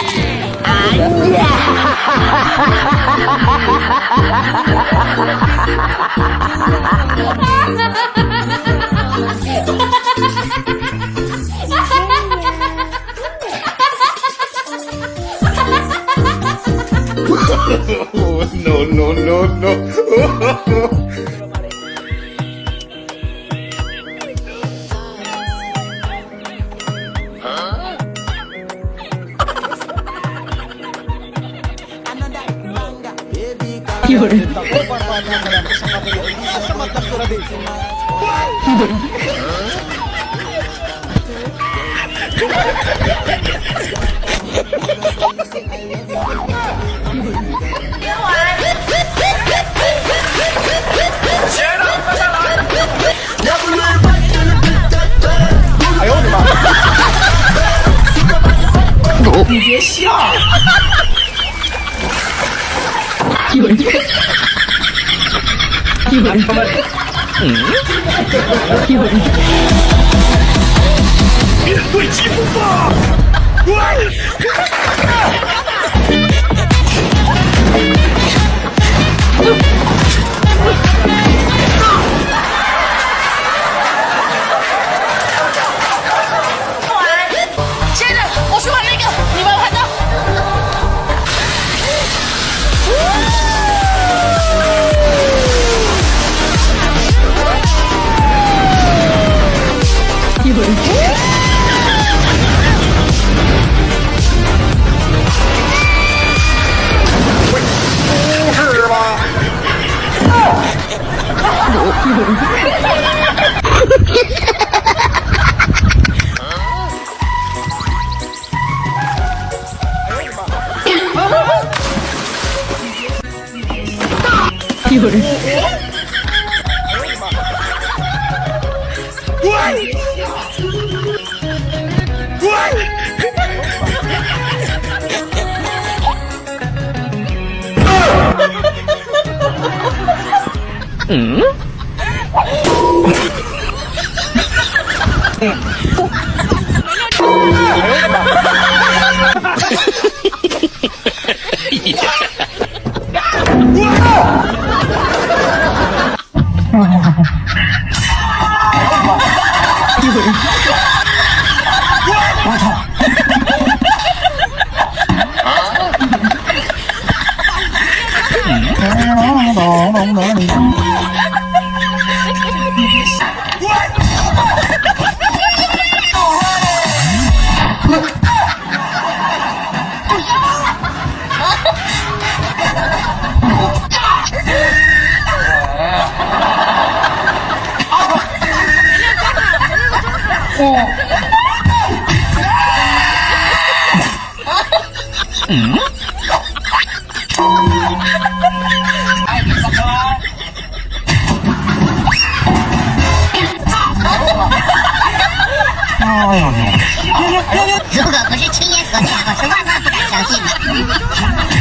no, no, no, no. 有人。别玩！接着。哎呦我的妈！你别笑。No. “亲一会儿。嗯？我同。如果不是亲眼所见，我是万万不敢相信的。